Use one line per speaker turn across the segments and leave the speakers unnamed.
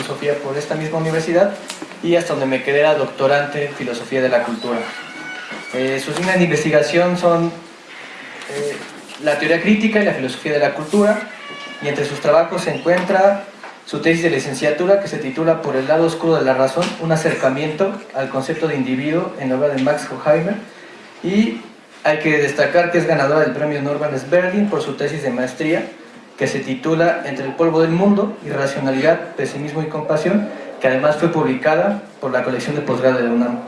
filosofía por esta misma universidad y hasta donde me quedé era doctorante en filosofía de la cultura. Eh, sus líneas de investigación son eh, la teoría crítica y la filosofía de la cultura y entre sus trabajos se encuentra su tesis de licenciatura que se titula Por el lado oscuro de la razón, un acercamiento al concepto de individuo en la obra de Max Horkheimer y hay que destacar que es ganadora del premio Norman Sberling por su tesis de maestría que se titula Entre el polvo del mundo, irracionalidad, pesimismo y compasión que además fue publicada por la colección de posgrado de la UNAM.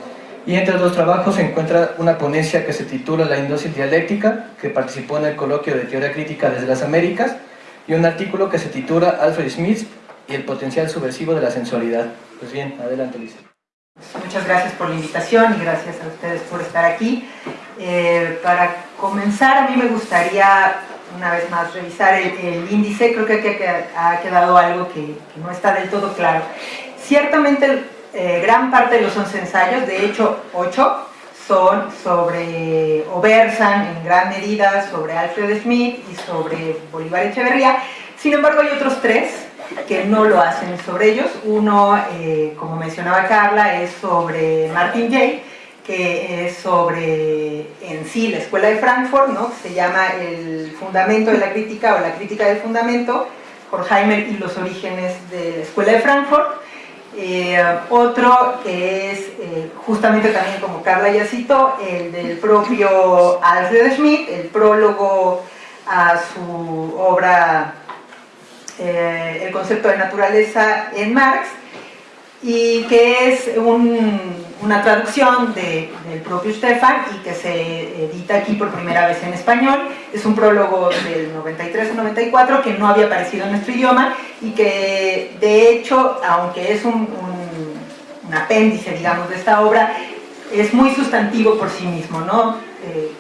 Y entre los trabajos se encuentra una ponencia que se titula La indosis dialéctica, que participó en el coloquio de teoría crítica desde las Américas, y un artículo que se titula Alfred Smith y el potencial subversivo de la sensualidad. Pues bien, adelante Lisa.
Muchas gracias por la invitación y gracias a ustedes por estar aquí. Eh, para comenzar, a mí me gustaría una vez más revisar el, índice, creo que ha quedado algo que, que no está del todo claro. Ciertamente eh, gran parte de los 11 ensayos, de hecho 8, son sobre, o versan en gran medida sobre Alfred Smith y sobre Bolívar Echeverría. Sin embargo, hay otros tres que no lo hacen sobre ellos. Uno, eh, como mencionaba Carla, es sobre Martin Jay, que es sobre en sí la Escuela de Frankfurt, ¿no? se llama El Fundamento de la Crítica o la Crítica del Fundamento, Horkheimer y los orígenes de la Escuela de Frankfurt. Eh, otro que es eh, justamente también como Carla ya citó, el del propio Alfred Schmidt, el prólogo a su obra eh, El concepto de naturaleza en Marx, y que es una traducción del propio Stefan y que se edita aquí por primera vez en español. Es un prólogo del 93 94 que no había aparecido en nuestro idioma y que de hecho, aunque es un, apéndice, digamos, de esta obra, es muy sustantivo por sí mismo, ¿no? Eh,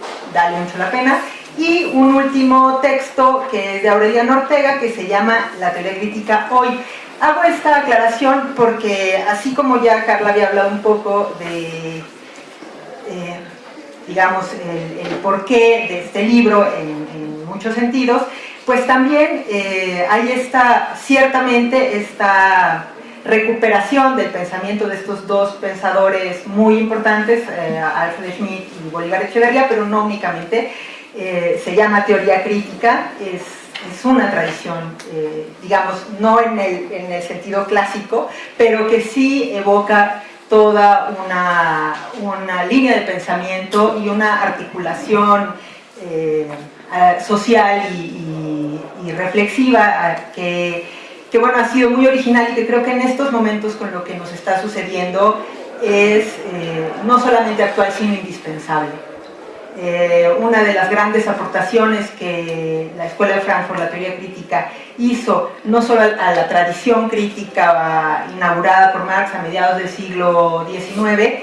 mucho la pena. Y un último texto que es de Aureliano Ortega que se llama La teoría crítica hoy. Hago esta aclaración porque así como ya Carla había hablado un poco de, eh, digamos, el, porqué de este libro en, muchos sentidos, pues también eh, hay esta, ciertamente esta recuperación del pensamiento de estos dos pensadores muy importantes, eh, Alfred Schmidt y Bolívar Echeverría, pero no únicamente, se llama teoría crítica, es una tradición, eh, digamos, no en el, en el, sentido clásico, pero que sí evoca toda una, una línea de pensamiento y una articulación eh, social y, reflexiva que, que, bueno, ha sido muy original y que creo que en estos momentos con lo que nos está sucediendo es eh, no solamente actual, sino indispensable. Eh, una de las grandes aportaciones que la Escuela de Frankfurt, la teoría crítica, hizo no solo a la tradición crítica inaugurada por Marx a mediados del siglo XIX,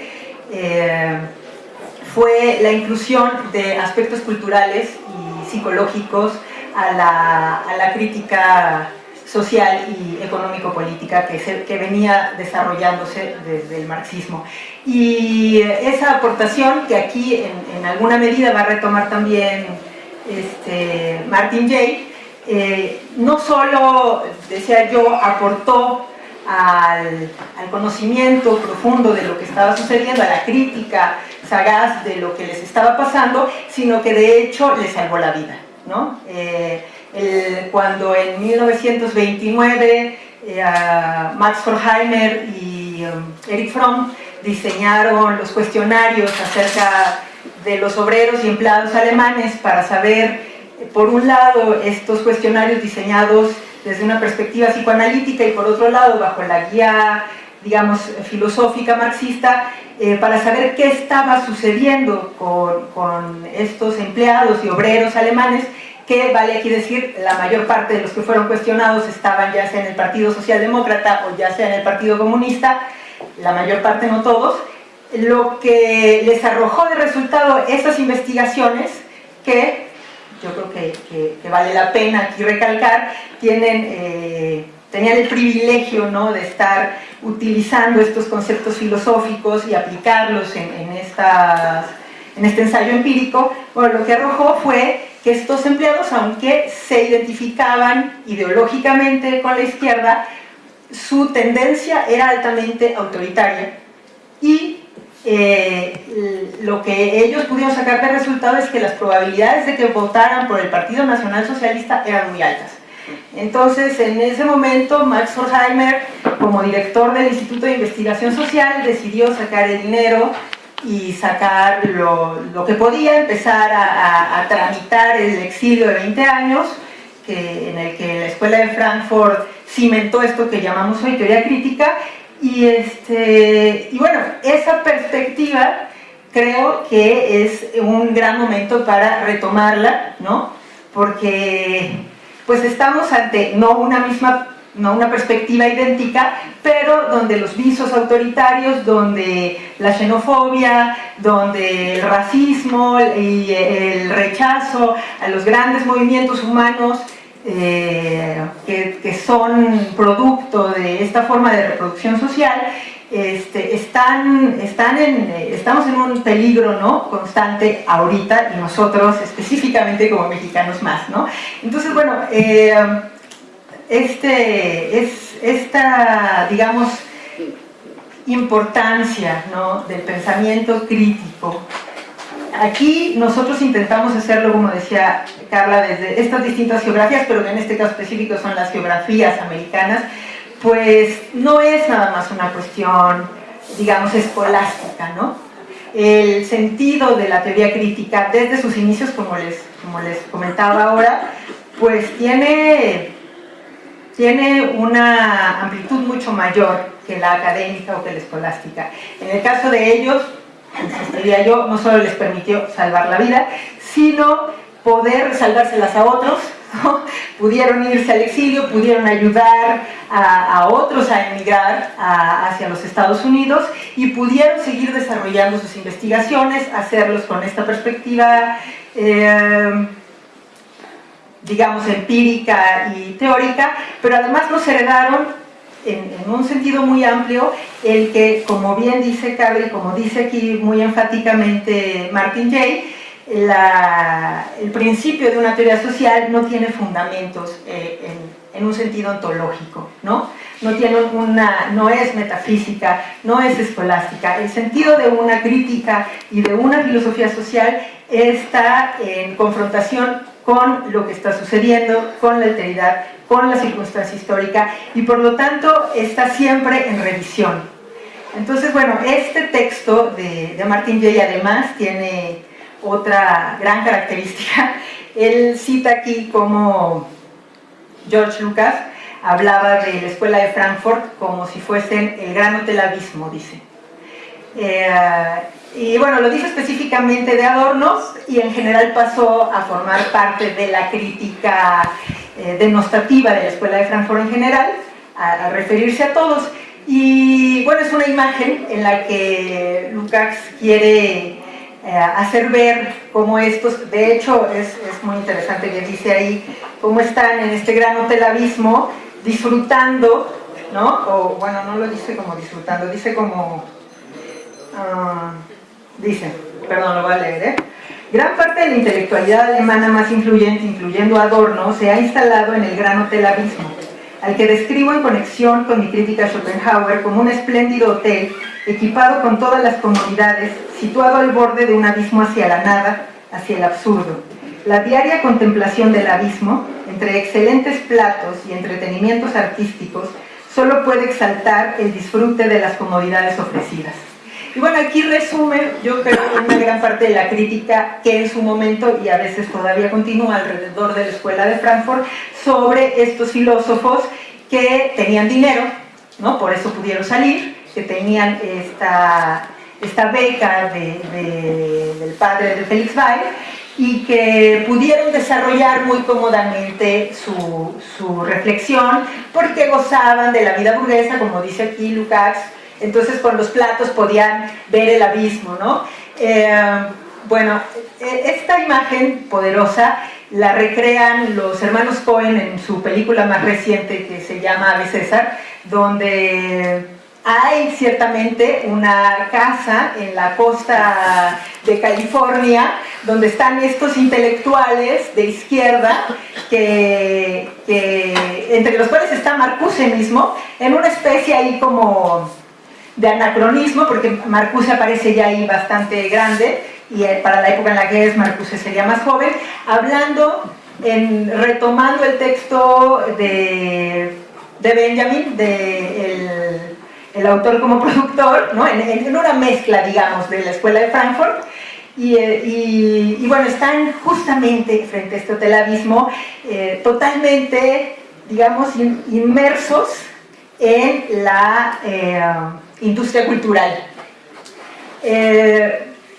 eh, fue la inclusión de aspectos culturales y psicológicos a la, a la crítica social y económico-política que, venía desarrollándose desde el marxismo. Y esa aportación que aquí en, alguna medida va a retomar también este, Martin Jay, eh, no solo, decía yo, aportó al, al, conocimiento profundo de lo que estaba sucediendo, a la crítica sagaz de lo que les estaba pasando, sino que de hecho les salvó la vida. ¿no? Eh, cuando en 1929 eh, Max Horkheimer y um, Eric Fromm diseñaron los cuestionarios acerca de los obreros y empleados alemanes para saber, por un lado, estos cuestionarios diseñados desde una perspectiva psicoanalítica y por otro lado, bajo la guía, digamos, filosófica marxista, eh, para saber qué estaba sucediendo con estos empleados y obreros alemanes que vale aquí decir, la mayor parte de los que fueron cuestionados estaban ya sea en el Partido Socialdemócrata o ya sea en el Partido Comunista, la mayor parte no todos, lo que les arrojó de resultado esas investigaciones que yo creo que, vale la pena aquí recalcar, tienen, eh, tenían el privilegio ¿no? de estar utilizando estos conceptos filosóficos y aplicarlos en, estas, en este ensayo empírico, bueno, lo que arrojó fue que estos empleados, aunque se identificaban ideológicamente con la izquierda, su tendencia era altamente autoritaria y eh, lo que ellos pudieron sacar de resultado es que las probabilidades de que votaran por el Partido Nacional Socialista eran muy altas. Entonces, en ese momento, Max Horkheimer, como director del Instituto de Investigación Social, decidió sacar el dinero y sacar lo, que podía, empezar a, tramitar el exilio de 20 años, que, en el que la Escuela de Frankfurt cimentó esto que llamamos hoy teoría crítica, y, este, y bueno, esa perspectiva creo que es un gran momento para retomarla, ¿no? Porque pues estamos ante no una misma no una perspectiva idéntica, pero donde los visos autoritarios, donde la xenofobia, donde el racismo y el rechazo a los grandes movimientos humanos eh, que, son producto de esta forma de reproducción social, este, están, están en, estamos en un peligro ¿no? constante ahorita y nosotros específicamente como mexicanos más. ¿no? Entonces, bueno, eh, este, es, esta, digamos, importancia ¿no? del pensamiento crítico. Aquí nosotros intentamos hacerlo, como decía Carla, desde estas distintas geografías, pero que en este caso específico son las geografías americanas, pues no es nada más una cuestión, digamos, escolástica, ¿no? El sentido de la teoría crítica desde sus inicios, como les, como les comentaba ahora, pues tiene tiene una amplitud mucho mayor que la académica o que la escolástica. En el caso de ellos, diría yo, no solo les permitió salvar la vida, sino poder salvárselas a otros, pudieron irse al exilio, pudieron ayudar a, otros a emigrar hacia los Estados Unidos y pudieron seguir desarrollando sus investigaciones, hacerlos con esta perspectiva eh, digamos, empírica y teórica, pero además nos heredaron en, un sentido muy amplio el que, como bien dice Carly, como dice aquí muy enfáticamente Martin Jay, el principio de una teoría social no tiene fundamentos eh, en, en, un sentido ontológico, ¿no? No, tiene una, no es metafísica, no es escolástica. El sentido de una crítica y de una filosofía social está en confrontación con lo que está sucediendo, con la alteridad, con la circunstancia histórica y por lo tanto está siempre en revisión. Entonces, bueno, este texto de, de Martin Jay además tiene otra gran característica. Él cita aquí como George Lucas hablaba de la escuela de Frankfurt como si fuesen el gran hotel abismo, dice. Eh, y bueno, lo dice específicamente de Adornos y en general pasó a formar parte de la crítica eh, denostativa de la Escuela de Frankfurt en general, a, referirse a todos. Y bueno, es una imagen en la que Lukács quiere eh, hacer ver cómo estos, de hecho es, es, muy interesante que dice ahí, cómo están en este gran hotel abismo disfrutando, ¿no? O bueno, no lo dice como disfrutando, dice como... Ah, Dice, perdón, lo voy a leer, ¿eh? Gran parte de la intelectualidad alemana más influyente, incluyendo Adorno, se ha instalado en el Gran Hotel Abismo, al que describo en conexión con mi crítica Schopenhauer como un espléndido hotel equipado con todas las comodidades, situado al borde de un abismo hacia la nada, hacia el absurdo. La diaria contemplación del abismo, entre excelentes platos y entretenimientos artísticos, solo puede exaltar el disfrute de las comodidades ofrecidas. Y bueno, aquí resume, yo creo, una gran parte de la crítica que en su momento, y a veces todavía continúa alrededor de la Escuela de Frankfurt, sobre estos filósofos que tenían dinero, ¿no? por eso pudieron salir, que tenían esta, esta beca del padre de Felix Weir, y que pudieron desarrollar muy cómodamente su, su reflexión porque gozaban de la vida burguesa, como dice aquí Lukács, entonces con los platos podían ver el abismo, ¿no? Eh, bueno, e, esta imagen poderosa la recrean los hermanos Cohen en su película más reciente que se llama Ave César, donde hay ciertamente una casa en la costa de California donde están estos intelectuales de izquierda que, entre los cuales está Marcuse mismo en una especie ahí como de anacronismo porque Marcuse aparece ya ahí bastante grande y eh, para la época en la que es Marcuse sería más joven hablando en, retomando el texto de, de Benjamin de el, autor como productor, ¿no? en, una mezcla, digamos, de la Escuela de Frankfurt, y, eh, bueno, están justamente frente a este hotel abismo, eh, totalmente, digamos, inmersos en la industria cultural.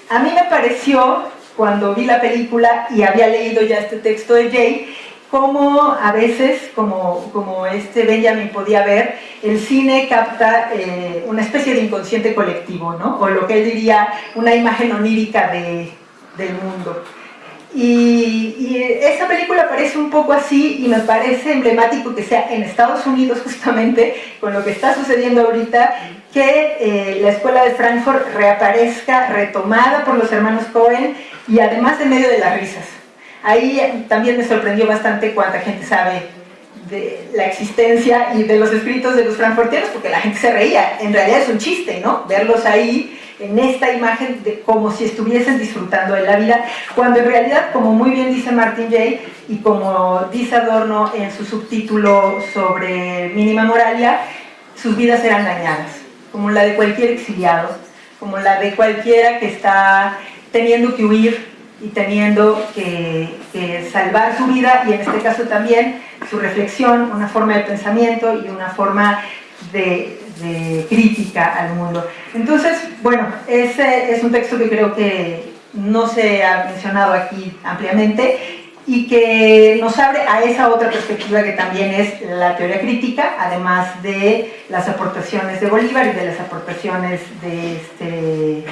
a mí me pareció, cuando vi la película y había leído ya este texto de Jay, como a veces, como, como este Benjamin podía ver, el cine capta eh, una especie de inconsciente colectivo, ¿no? o lo que él diría una imagen onírica de, del mundo. Y, y, esa película parece un poco así y me parece emblemático que sea en Estados Unidos justamente con lo que está sucediendo ahorita que eh, la escuela de Frankfurt reaparezca retomada por los hermanos Cohen y además en medio de las risas Ahí también me sorprendió bastante cuánta gente sabe de la existencia y de los escritos de los frankfurtianos, porque la gente se reía. En realidad es un chiste, ¿no? Verlos ahí en esta imagen como si estuviesen disfrutando de la vida, cuando en realidad, como muy bien dice Martin Jay, y como dice Adorno en su subtítulo sobre Mínima Moralia, sus vidas eran dañadas, como la de cualquier exiliado, como la de cualquiera que está teniendo que huir y teniendo que, salvar su vida y en este caso también su reflexión, una forma de pensamiento y una forma de, crítica al mundo. Entonces, bueno, ese es un texto que creo que no se ha mencionado aquí ampliamente y que nos abre a esa otra perspectiva que también es la teoría crítica, además de las aportaciones de Bolívar y de las aportaciones de este,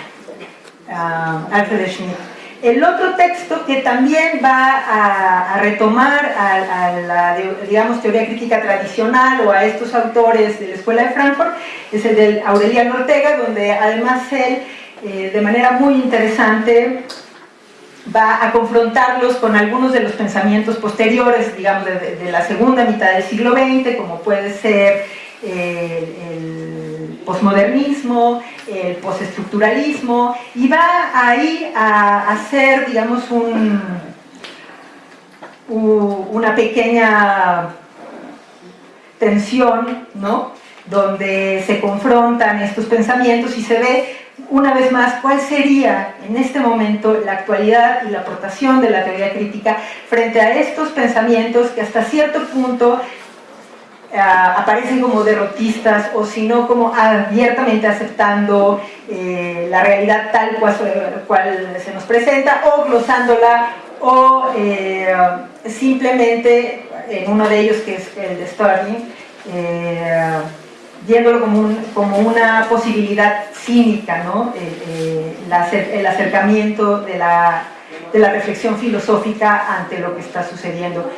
uh, Alfred Schmidt. El otro texto que también va a, retomar a, la, digamos, teoría crítica tradicional o a estos autores de la Escuela de Frankfurt es el de Aureliano Ortega, donde además él, eh, de manera muy interesante, va a confrontarlos con algunos de los pensamientos posteriores, digamos, de, la segunda mitad del siglo XX, como puede ser eh, el posmodernismo, el postestructuralismo, y va ahí a hacer, digamos, un, una pequeña tensión, ¿no? donde se confrontan estos pensamientos y se ve una vez más cuál sería en este momento la actualidad y la aportación de la teoría crítica frente a estos pensamientos que hasta cierto punto eh, aparecen como derrotistas o si no como abiertamente aceptando eh, la realidad tal cual, se nos presenta o glosándola o eh, simplemente en uno de ellos que es el de Stirling viéndolo como, como, una posibilidad cínica, ¿no? el acercamiento de la, de la reflexión filosófica ante lo que está sucediendo.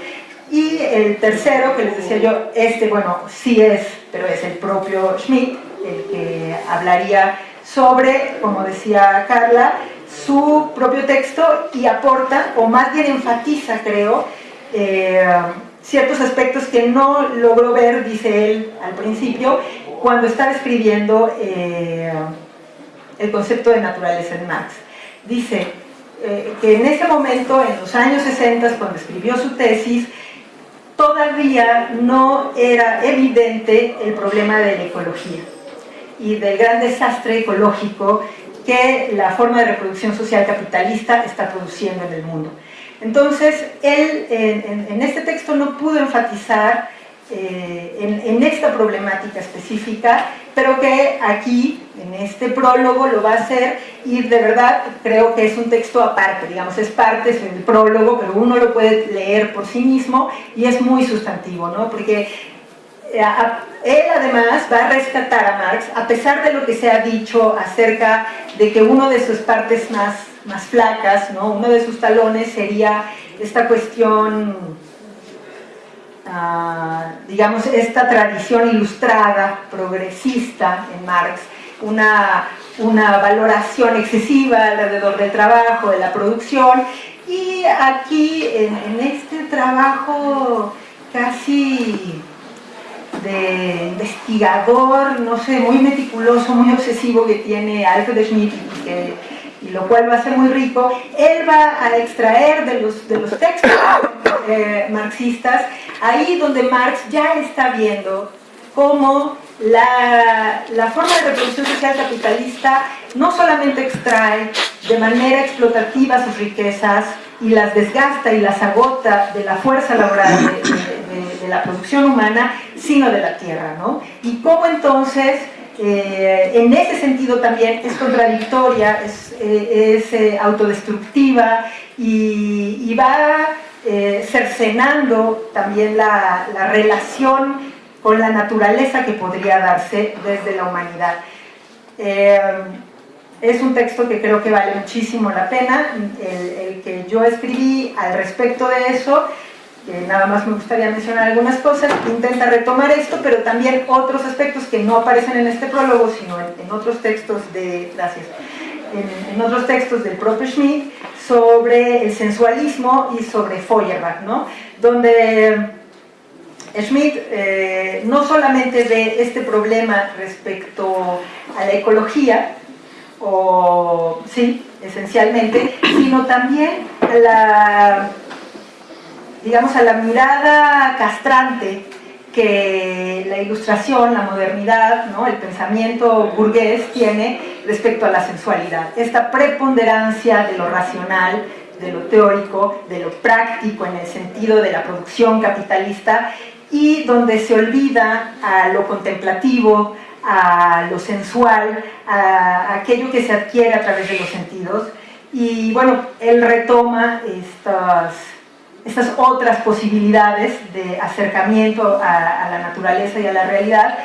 Y el tercero, que les decía yo, este, bueno, sí es, pero es el propio Schmidt, el que hablaría sobre, como decía Carla, su propio texto y aporta, o más bien enfatiza, creo, eh, ciertos aspectos que no logró ver, dice él al principio, cuando está escribiendo eh, el concepto de naturaleza en Marx. Dice eh, que en ese momento, en los años 60, cuando escribió su tesis, todavía no era evidente el problema de la ecología y del gran desastre ecológico que la forma de reproducción social capitalista está produciendo en el mundo. Entonces, él en, este texto no pudo enfatizar eh, en, esta problemática específica, pero que aquí, en este prólogo, lo va a hacer y de verdad creo que es un texto aparte, digamos, es parte del prólogo, pero uno lo puede leer por sí mismo y es muy sustantivo, ¿no? Porque eh, él además va a rescatar a Marx, a pesar de lo que se ha dicho acerca de que uno de sus partes más, más flacas, ¿no? uno de sus talones sería esta cuestión digamos, esta tradición ilustrada, progresista en Marx, una, una valoración excesiva alrededor del trabajo, de la producción, y aquí en, este trabajo casi de investigador, no sé, muy meticuloso, muy obsesivo que tiene Alfred Schmidt y, lo cual va a ser muy rico, él va a extraer de los, de los textos eh, marxistas, ahí donde Marx ya está viendo cómo la, la, forma de reproducción social capitalista no solamente extrae de manera explotativa sus riquezas y las desgasta y las agota de la fuerza laboral de, la producción humana, sino de la tierra. ¿no? Y cómo entonces, eh, en ese sentido también es contradictoria, es, eh, eh, autodestructiva y, va cercenando también la, la relación con la naturaleza que podría darse desde la humanidad. Eh, es un texto que creo que vale muchísimo la pena, el, que yo escribí al respecto de eso, que nada más me gustaría mencionar algunas cosas, intenta retomar esto, pero también otros aspectos que no aparecen en este prólogo, sino en, otros textos de, gracias, en, otros textos del propio Schmidt, sobre el sensualismo y sobre Feuerbach, ¿no? donde Schmidt eh, no solamente ve este problema respecto a la ecología, o sí, esencialmente, sino también la, digamos, a la mirada castrante que la ilustración, la modernidad, ¿no? el pensamiento burgués tiene respecto a la sensualidad. Esta preponderancia de lo racional, de lo teórico, de lo práctico en el sentido de la producción capitalista y donde se olvida a lo contemplativo, a lo sensual, a aquello que se adquiere a través de los sentidos. Y bueno, él retoma estas, estas otras posibilidades de acercamiento a, la naturaleza y a la realidad,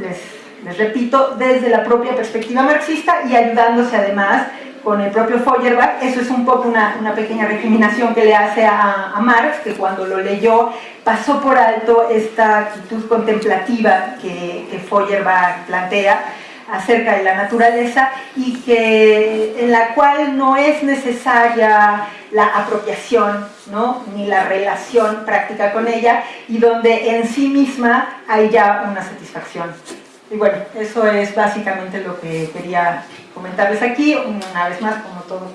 les, repito, desde la propia perspectiva marxista y ayudándose además con el propio Feuerbach, eso es un poco una, pequeña recriminación que le hace a, a, Marx, que cuando lo leyó pasó por alto esta actitud contemplativa que, que Feuerbach plantea acerca de la naturaleza y que, en la cual no es necesaria la apropiación, ¿no? ni la relación práctica con ella, y donde en sí misma hay ya una satisfacción. Y bueno, eso es básicamente lo que quería comentarles aquí. Una vez más, como todos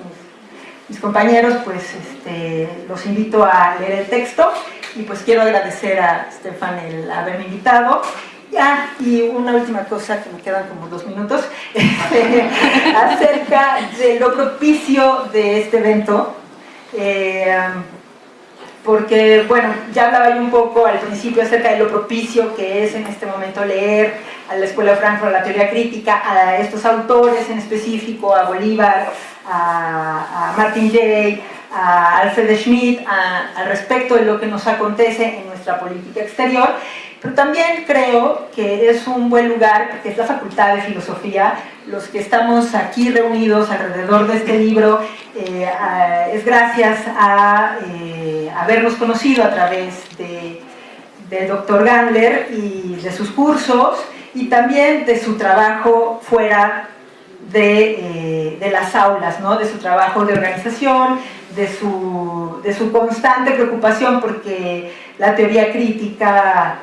mis, compañeros, pues este, los invito a leer el texto y pues quiero agradecer a Stefan el haberme invitado. Y una última cosa que me quedan como dos minutos, este, acerca de lo propicio de este evento. Eh, porque, bueno, ya hablaba yo un poco al principio acerca de lo propicio que es en este momento leer a la Escuela de Frankfurt, a la teoría crítica, a estos autores en específico, a Bolívar, a, Martin Jay, a Alfred Schmidt, al respecto de lo que nos acontece en nuestra política exterior, pero también creo que es un buen lugar, porque es la Facultad de Filosofía, los que estamos aquí reunidos alrededor de este libro, eh, es gracias a eh, habernos conocido a través de, del doctor Gandler y de sus cursos, y también de su trabajo fuera de, eh, las aulas, ¿no? de su trabajo de organización, de su, de su constante preocupación porque la teoría crítica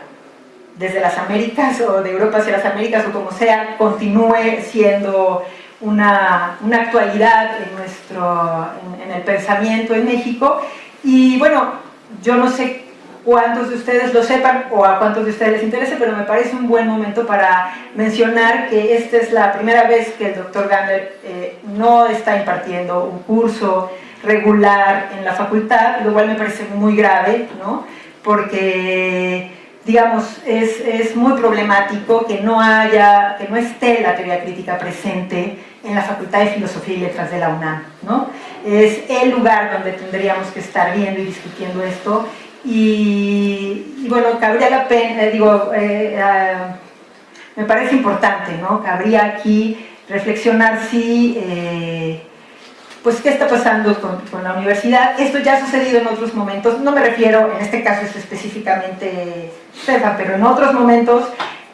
desde las Américas o de Europa hacia las Américas o como sea, continúe siendo una, una actualidad en, nuestro, en, el pensamiento en México. Y bueno, yo no sé cuántos de ustedes lo sepan o a cuántos de ustedes les interese, pero me parece un buen momento para mencionar que esta es la primera vez que el doctor Gander eh, no está impartiendo un curso regular en la facultad, lo cual me parece muy grave, ¿no? porque digamos, es, es, muy problemático que no haya, que no esté la teoría crítica presente en la Facultad de Filosofía y Letras de la UNAM, ¿no? Es el lugar donde tendríamos que estar viendo y discutiendo esto y, bueno, cabría la pena, eh, digo, eh, eh, me parece importante, ¿no? Cabría aquí reflexionar si pues qué está pasando con, con, la universidad. Esto ya ha sucedido en otros momentos, no me refiero, en este caso es específicamente Pero en otros momentos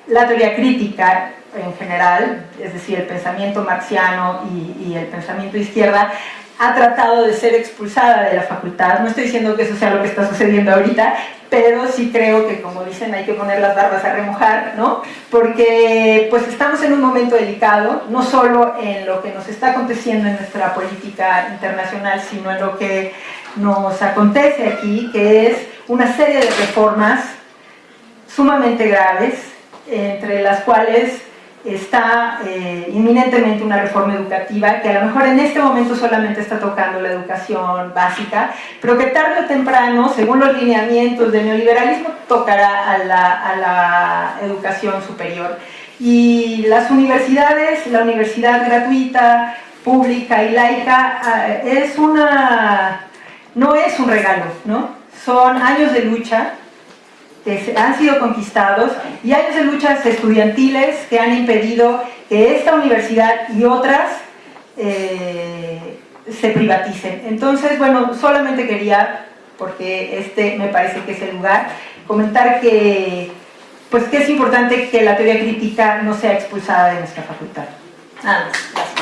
la teoría crítica en general, es decir, el pensamiento marxiano y, y el pensamiento izquierda, ha tratado de ser expulsada de la facultad. No estoy diciendo que eso sea lo que está sucediendo ahorita, pero sí creo que, como dicen, hay que poner las barbas a remojar, ¿no? Porque pues estamos en un momento delicado, no solo en lo que nos está aconteciendo en nuestra política internacional, sino en lo que nos acontece aquí, que es una serie de reformas sumamente graves, entre las cuales está eh, inminentemente una reforma educativa que a lo mejor en este momento solamente está tocando la educación básica, pero que tarde o temprano, según los lineamientos del neoliberalismo, tocará a la, a la educación superior. Y las universidades, la universidad gratuita, pública y laica, ah, es una, no es un regalo, ¿no? Son años de lucha, que han sido conquistados y años de luchas estudiantiles que han impedido que esta universidad y otras eh, se privaticen. Entonces, bueno, solamente quería, porque este me parece que es el lugar, comentar que, pues, que es importante que la teoría crítica no sea expulsada de nuestra facultad. Nada más.